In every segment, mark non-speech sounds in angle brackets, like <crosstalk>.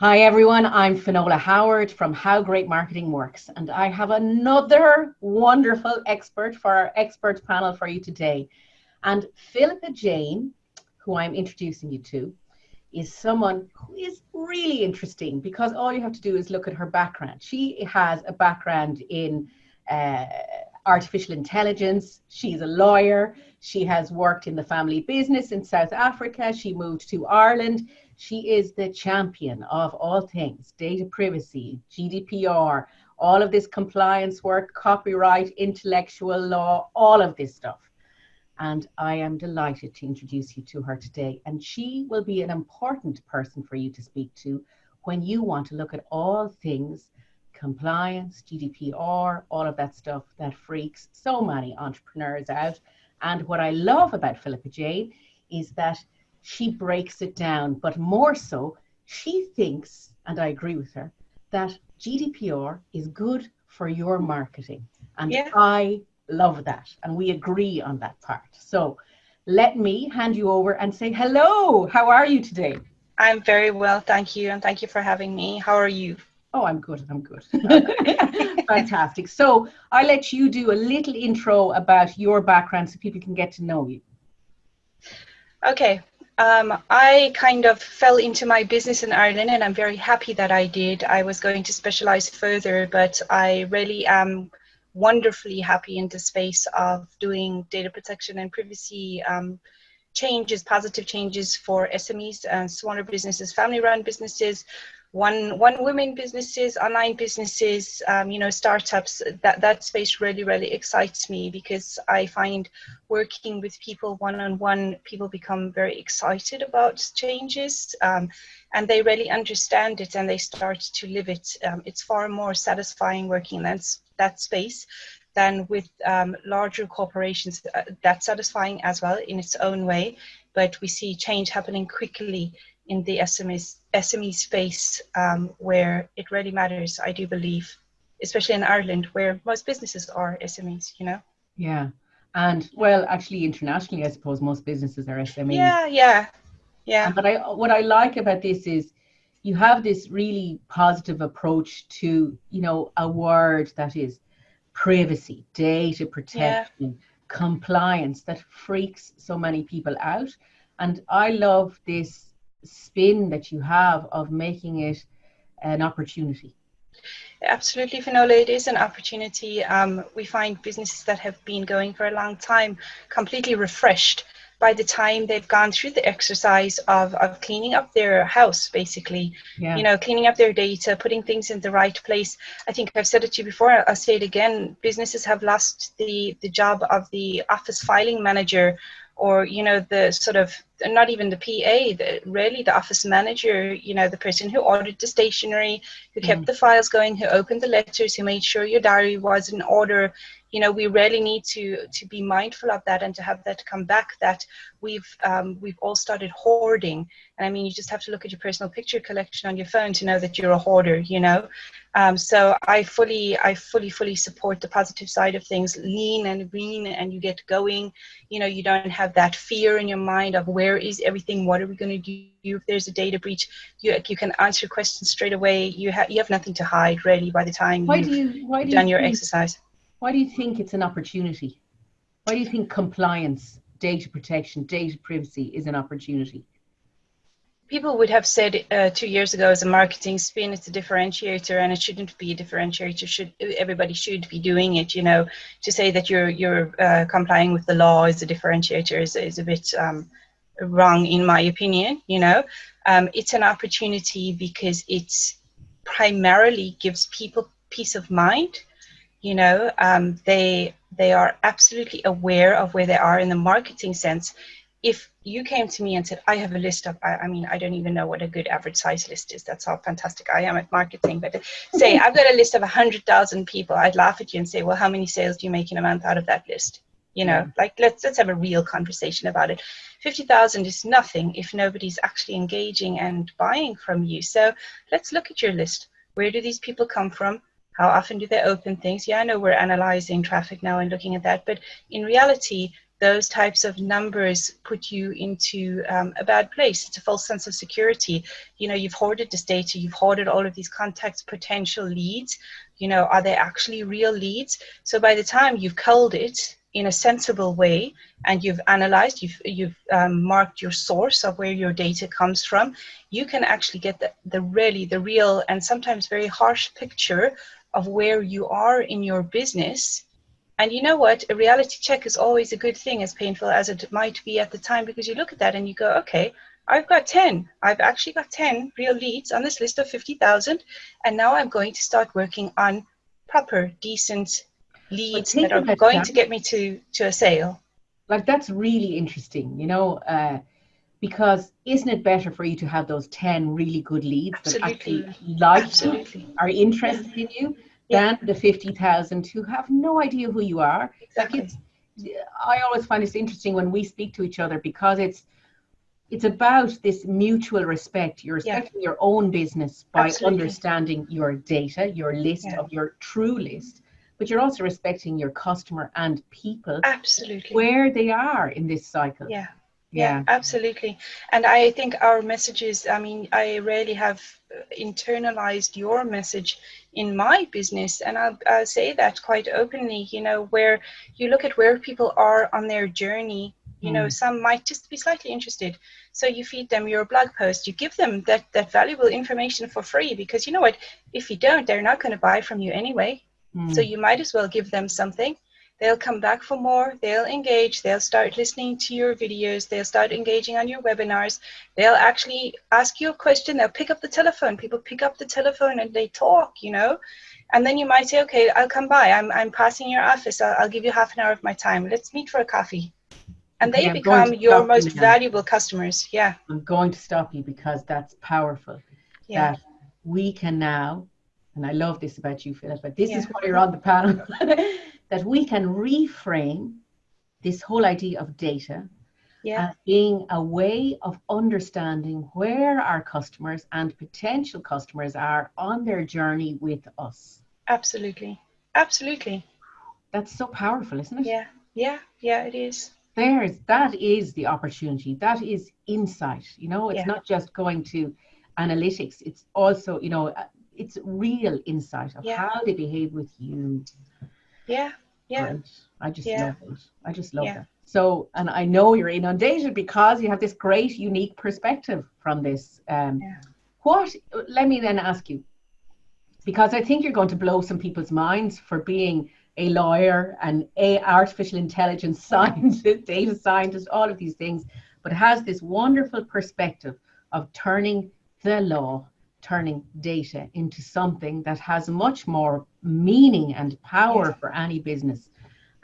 Hi everyone, I'm Finola Howard from How Great Marketing Works, and I have another wonderful expert for our expert panel for you today. And Philippa Jane, who I'm introducing you to, is someone who is really interesting because all you have to do is look at her background. She has a background in uh, artificial intelligence. She's a lawyer. She has worked in the family business in South Africa. She moved to Ireland. She is the champion of all things data privacy, GDPR, all of this compliance work, copyright, intellectual law, all of this stuff. And I am delighted to introduce you to her today. And she will be an important person for you to speak to when you want to look at all things compliance, GDPR, all of that stuff that freaks so many entrepreneurs out. And what I love about Philippa Jane is that she breaks it down, but more so, she thinks, and I agree with her, that GDPR is good for your marketing. And yeah. I love that. And we agree on that part. So let me hand you over and say hello. How are you today? I'm very well, thank you. And thank you for having me. How are you? Oh, I'm good. I'm good. <laughs> Fantastic. So I'll let you do a little intro about your background so people can get to know you. Okay. Um, I kind of fell into my business in Ireland and I'm very happy that I did. I was going to specialize further, but I really am wonderfully happy in the space of doing data protection and privacy um, changes, positive changes for SMEs and smaller businesses, family run businesses, one one women businesses online businesses um, you know startups that that space really really excites me because i find working with people one-on-one people become very excited about changes um, and they really understand it and they start to live it. Um, it's far more satisfying working in that, that space than with um, larger corporations uh, that's satisfying as well in its own way. But we see change happening quickly in the SME, SME space um, where it really matters, I do believe, especially in Ireland where most businesses are SMEs, you know? Yeah. And well, actually, internationally, I suppose most businesses are SMEs. Yeah, yeah, yeah. But I, what I like about this is you have this really positive approach to, you know, a word that is privacy, data protection, yeah. compliance that freaks so many people out. And I love this spin that you have of making it an opportunity. Absolutely, Finola, it is an opportunity. Um, we find businesses that have been going for a long time completely refreshed by the time they've gone through the exercise of, of cleaning up their house, basically, yeah. you know, cleaning up their data, putting things in the right place. I think I've said it to you before, I'll say it again, businesses have lost the, the job of the office filing manager or, you know, the sort of not even the PA, the, really the office manager, you know, the person who ordered the stationery, who kept mm. the files going, who opened the letters, who made sure your diary was in order. You know, we really need to to be mindful of that and to have that come back. That we've um, we've all started hoarding, and I mean, you just have to look at your personal picture collection on your phone to know that you're a hoarder. You know, um, so I fully I fully fully support the positive side of things. Lean and green, and you get going. You know, you don't have that fear in your mind of where is everything? What are we going to do if there's a data breach? You, you can answer questions straight away. You have you have nothing to hide really by the time why you've do you, why do done you your exercise. Why do you think it's an opportunity? Why do you think compliance, data protection, data privacy is an opportunity? people would have said uh, two years ago as a marketing spin it's a differentiator and it shouldn't be a differentiator should everybody should be doing it you know to say that you're you're uh, complying with the law is a differentiator is, is a bit um, wrong in my opinion you know um, it's an opportunity because it primarily gives people peace of mind you know um, they they are absolutely aware of where they are in the marketing sense. If you came to me and said i have a list of I, I, mean i don't even know what a good average size list is. That's how fantastic i am at marketing. But say i've got a list of 100000 people. I'd laugh at you and say well how many sales do you make in a month out of that list? You know like let's let's have a real conversation about it. 50,000 is nothing if nobody's actually engaging and buying from you. So let's look at your list. Where do these people come from how often do they open things yeah i know we're analyzing traffic now and looking at that but in reality those types of numbers put you into um, a bad place. It's a false sense of security. You know, you've hoarded this data, you've hoarded all of these contacts, potential leads. You know, are they actually real leads? So by the time you've culled it in a sensible way and you've analyzed, you've, you've um, marked your source of where your data comes from, you can actually get the, the really, the real and sometimes very harsh picture of where you are in your business and you know what? A reality check is always a good thing, as painful as it might be at the time, because you look at that and you go, okay, I've got 10. I've actually got 10 real leads on this list of 50,000. And now I'm going to start working on proper, decent leads that are going to get me to, to a sale. Like, that's really interesting, you know, uh, because isn't it better for you to have those 10 really good leads Absolutely. that actually like Absolutely. you, are interested yeah. in you? than the 50,000 who have no idea who you are. Exactly. Like I always find it's interesting when we speak to each other because it's it's about this mutual respect. You're respecting yeah. your own business by Absolutely. understanding your data, your list yeah. of your true list, but you're also respecting your customer and people. Absolutely. Where they are in this cycle. Yeah. Yeah, absolutely. And I think our messages, I mean, I really have internalized your message in my business and I'll, I'll, say that quite openly you know where you look at where people are on their journey you mm. know some might just be slightly interested so you feed them your blog post you give them that that valuable information for free because you know what if you don't they're not going to buy from you anyway mm. so you might as well give them something they'll come back for more, they'll engage, they'll start listening to your videos, they'll start engaging on your webinars, they'll actually ask you a question, they'll pick up the telephone. People pick up the telephone and they talk, you know. And then you might say, okay, I'll come by. I'm, I'm passing your office. I'll, I'll give you half an hour of my time. Let's meet for a coffee. And okay, they become your most you valuable customers. Yeah. I'm going to stop you because that's powerful. Yeah. That we can now, and I love this about you, Philip, but this yeah. is why you're on the panel. <laughs> that we can reframe this whole idea of data yeah. as being a way of understanding where our customers and potential customers are on their journey with us. Absolutely. Absolutely. That's so powerful, isn't it? Yeah. Yeah. Yeah, it is. There's that is the opportunity. That is insight. You know, it's yeah. not just going to analytics. It's also, you know, uh, it's real insight of yeah. how they behave with you, yeah, yeah. I just yeah. love it. I just love yeah. it. So, and I know you're inundated because you have this great, unique perspective from this. Um, yeah. What? Let me then ask you, because I think you're going to blow some people's minds for being a lawyer and a artificial intelligence <laughs> scientist, data scientist, all of these things, but has this wonderful perspective of turning the law turning data into something that has much more meaning and power yeah. for any business.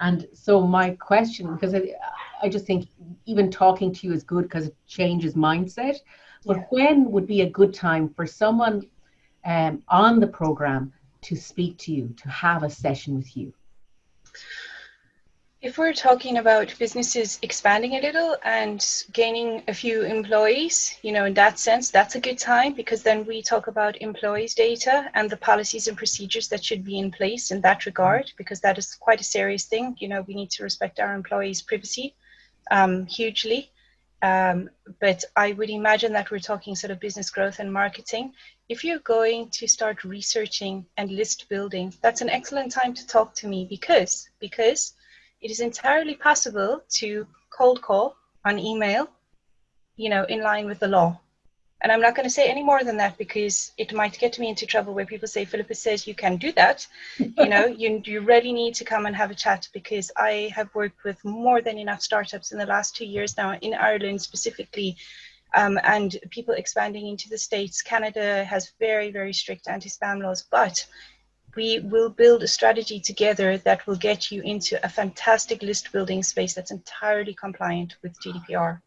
And so my question, because I, I just think even talking to you is good because it changes mindset. But yeah. when would be a good time for someone um, on the program to speak to you, to have a session with you? If we're talking about businesses expanding a little and gaining a few employees, you know, in that sense, that's a good time because then we talk about employees' data and the policies and procedures that should be in place in that regard, because that is quite a serious thing. You know, we need to respect our employees' privacy um, hugely. Um, but I would imagine that we're talking sort of business growth and marketing. If you're going to start researching and list building, that's an excellent time to talk to me because because it is entirely possible to cold call on email, you know, in line with the law. And I'm not going to say any more than that because it might get me into trouble where people say, Philippa says you can do that. <laughs> you know, you, you really need to come and have a chat because I have worked with more than enough startups in the last two years now in Ireland specifically. Um, and people expanding into the States. Canada has very, very strict anti spam laws, but we will build a strategy together that will get you into a fantastic list building space that's entirely compliant with GDPR.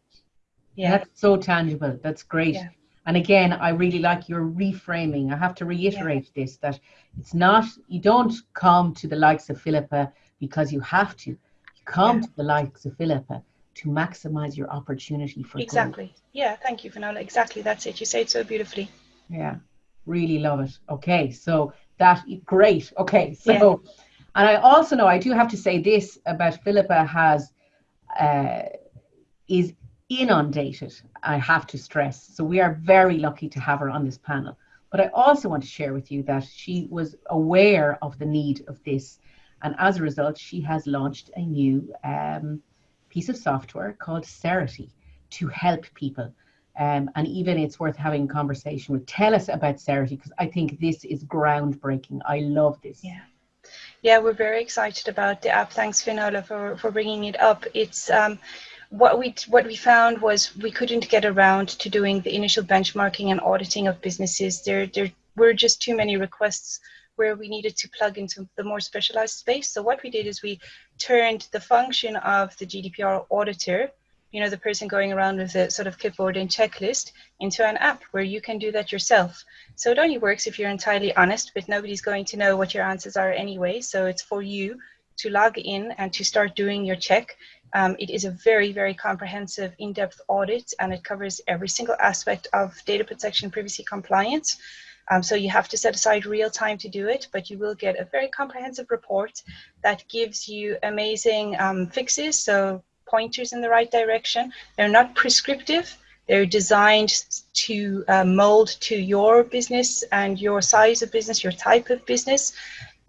Yeah. That's so tangible. That's great. Yeah. And again, I really like your reframing. I have to reiterate yeah. this that it's not, you don't come to the likes of Philippa because you have to. You come yeah. to the likes of Philippa to maximize your opportunity for Exactly. Growth. Yeah, thank you, Finola. Exactly. That's it. You say it so beautifully. Yeah, really love it. Okay, so that great. Okay, so yeah. and I also know I do have to say this about Philippa has uh, is inundated, I have to stress. So we are very lucky to have her on this panel. But I also want to share with you that she was aware of the need of this. And as a result, she has launched a new um, piece of software called Cerity to help people. Um, and even it's worth having a conversation with. Tell us about Cerity because I think this is groundbreaking. I love this. Yeah. Yeah, we're very excited about the app. Thanks, Finola, for, for bringing it up. It's um, what we what we found was we couldn't get around to doing the initial benchmarking and auditing of businesses. There there were just too many requests where we needed to plug into the more specialized space. So what we did is we turned the function of the GDPR auditor, you know, the person going around with a sort of clipboard and checklist, into an app where you can do that yourself. So it only works if you're entirely honest, but nobody's going to know what your answers are anyway. So it's for you to log in and to start doing your check. Um, it is a very, very comprehensive, in-depth audit, and it covers every single aspect of data protection privacy compliance. Um, so you have to set aside real time to do it, but you will get a very comprehensive report that gives you amazing um, fixes, so pointers in the right direction. They're not prescriptive. They're designed to uh, mold to your business and your size of business, your type of business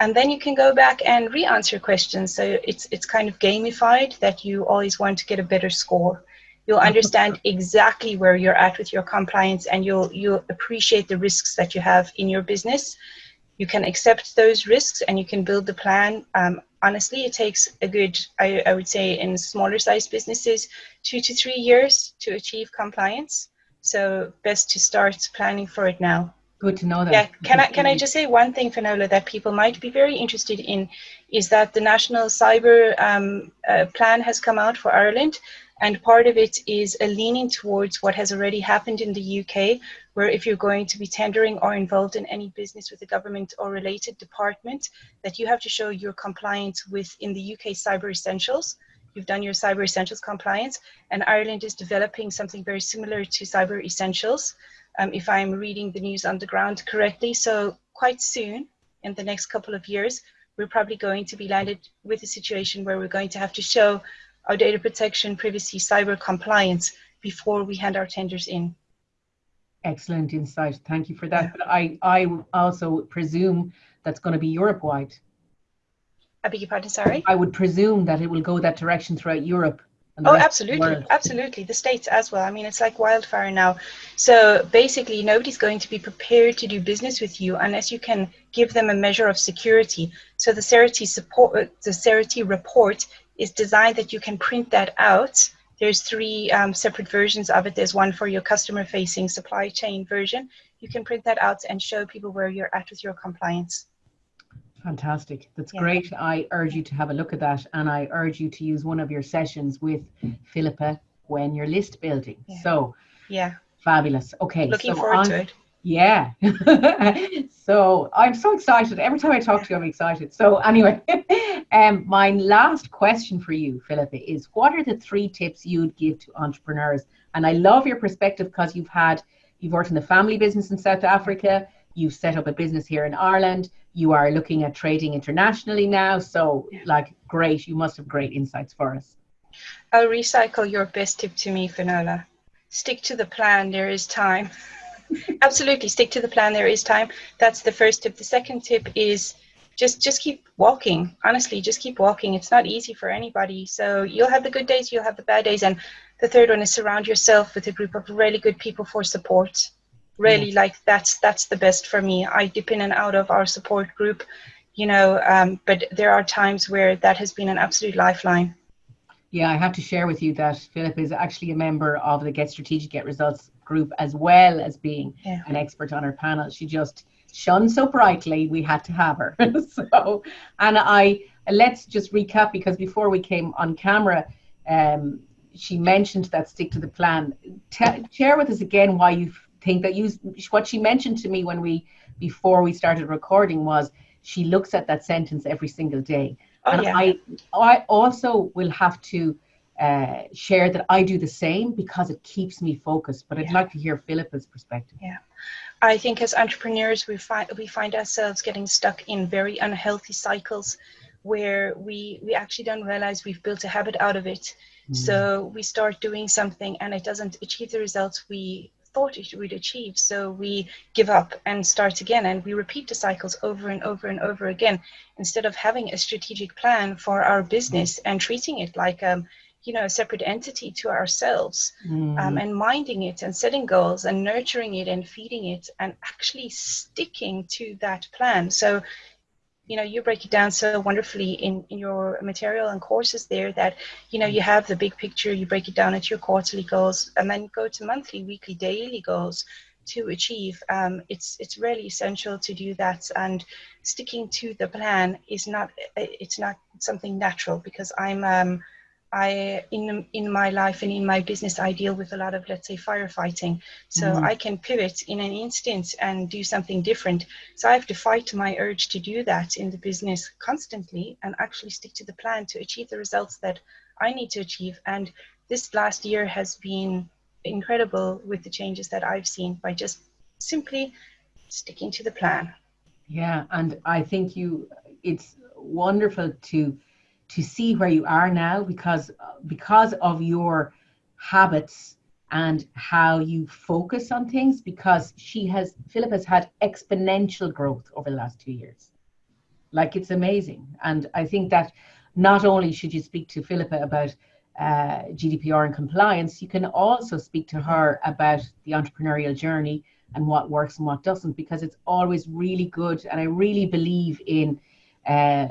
and then you can go back and re-answer questions. So it's it's kind of gamified that you always want to get a better score. You'll understand <laughs> exactly where you're at with your compliance, and you'll you'll appreciate the risks that you have in your business. You can accept those risks, and you can build the plan. Um, honestly, it takes a good, I, I would say, in smaller size businesses, two to three years to achieve compliance. So best to start planning for it now. Good to know that. Yeah, can I can I just say one thing, Finola, that people might be very interested in, is that the national cyber um, uh, plan has come out for Ireland, and part of it is a leaning towards what has already happened in the UK, where if you're going to be tendering or involved in any business with a government or related department, that you have to show your compliance with in the UK Cyber Essentials. You've done your Cyber Essentials compliance, and Ireland is developing something very similar to Cyber Essentials um, if I'm reading the news on the ground correctly. So quite soon, in the next couple of years, we're probably going to be landed with a situation where we're going to have to show our data protection, privacy, cyber compliance before we hand our tenders in. Excellent insight. Thank you for that. But I, I also presume that's going to be Europe wide. I beg your pardon, sorry? I would presume that it will go that direction throughout Europe Oh, absolutely, absolutely. The states as well. I mean, it's like wildfire now. So basically, nobody's going to be prepared to do business with you unless you can give them a measure of security. So the Cerity support, the Cerity report is designed that you can print that out. There's three um, separate versions of it. There's one for your customer-facing supply chain version. You can print that out and show people where you're at with your compliance. Fantastic. That's yeah. great. I urge you to have a look at that and I urge you to use one of your sessions with Philippa when you're list building. Yeah. So, yeah. Fabulous. Okay. Looking so forward on, to it. Yeah. <laughs> so I'm so excited. Every time I talk to you, I'm excited. So anyway, <laughs> um, my last question for you, Philippa, is what are the three tips you'd give to entrepreneurs? And I love your perspective because you've had, you've worked in the family business in South Africa, you've set up a business here in Ireland, you are looking at trading internationally now. So, like, great. You must have great insights for us. I'll recycle your best tip to me, Finola. Stick to the plan. There is time. <laughs> Absolutely, stick to the plan. There is time. That's the first tip. The second tip is just just keep walking. Honestly, just keep walking. It's not easy for anybody. So you'll have the good days, you'll have the bad days, and the third one is surround yourself with a group of really good people for support really like that's that's the best for me i dip in and out of our support group you know um, but there are times where that has been an absolute lifeline yeah i have to share with you that philip is actually a member of the get strategic get results group as well as being yeah. an expert on our panel she just shone so brightly we had to have her. <laughs> So and i let's just recap because before we came on camera um, she mentioned that stick to the plan. T- share with us again why you've think that you what she mentioned to me when we before we started recording was she looks at that sentence every single day. Oh, and yeah. i i also will have to uh, share that i do the same because it keeps me focused but i'd yeah. like to hear philippa's perspective. Yeah i think as entrepreneurs we find we find ourselves getting stuck in very unhealthy cycles where we we actually don't realize we've built a habit out of it. Mm. So we start doing something and it doesn't achieve the results we thought it would achieve. So we give up and start again, and we repeat the cycles over and over and over again instead of having a strategic plan for our business and treating it like um, you know a separate entity to ourselves mm. um, and minding it and setting goals and nurturing it and feeding it and actually sticking to that plan so you know you break it down so wonderfully in, in your material and courses there that you know you have the big picture you break it down into your quarterly goals and then go to monthly weekly daily goals to achieve um, it's it's really essential to do that and sticking to the plan is not it's not something natural because i'm um, I in in my life and in my business I deal with a lot of let's say firefighting. So mm-hmm. I can pivot in an instant and do something different. So I have to fight my urge to do that in the business constantly and actually stick to the plan to achieve the results that I need to achieve. And this last year has been incredible with the changes that I've seen by just simply sticking to the plan. Yeah and I think you it's wonderful to to see where you are now because because of your habits and how you focus on things because she has Philip has had exponential growth over the last two years like it's amazing and I think that not only should you speak to Philippa about uh, GDPR and compliance, you can also speak to her about the entrepreneurial journey and what works and what doesn't, because it's always really good. And I really believe in uh,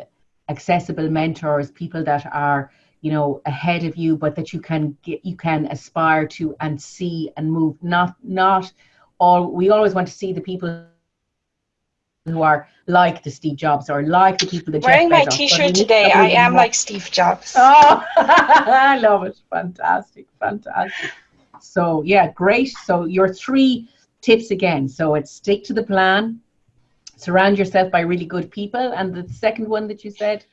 accessible mentors, people that are you know ahead of you, but that you can get you can aspire to and see and move. Not not all. We always want to see the people who are like the Steve Jobs or like the people that wearing my T-shirt today. I am like Steve Jobs. Oh, <laughs> I love it! Fantastic, fantastic. So yeah, great. So your three tips again. So it's stick to the plan, surround yourself by really good people. And the second one that you said?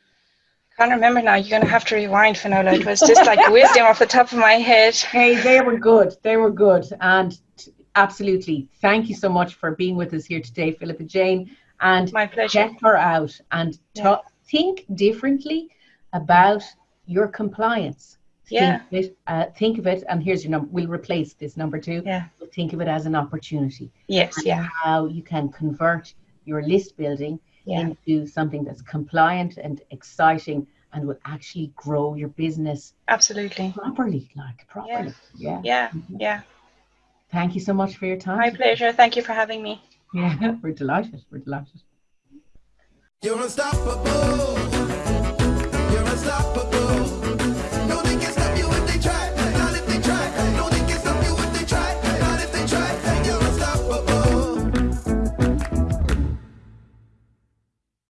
I can't remember now. You're going to have to rewind, Finola. It was just like wisdom off the top of my head. Hey, they were good. They were good. And t- absolutely. Thank you so much for being with us here today, Philippa Jane. And my pleasure. Check her out and yeah. think differently about your compliance. Yeah. Think of, it, uh, think of it, and here's your number. We'll replace this number two. Yeah. Think of it as an opportunity. Yes. Yeah. How you can convert your list building yeah. into something that's compliant and exciting and will actually grow your business absolutely. properly like properly. Yeah. Yeah. Yeah, mm-hmm. yeah. thank you so much for your time. My pleasure. Thank you for having me. Yeah <laughs> we're delighted we're delighted. You're unstoppable. You're unstoppable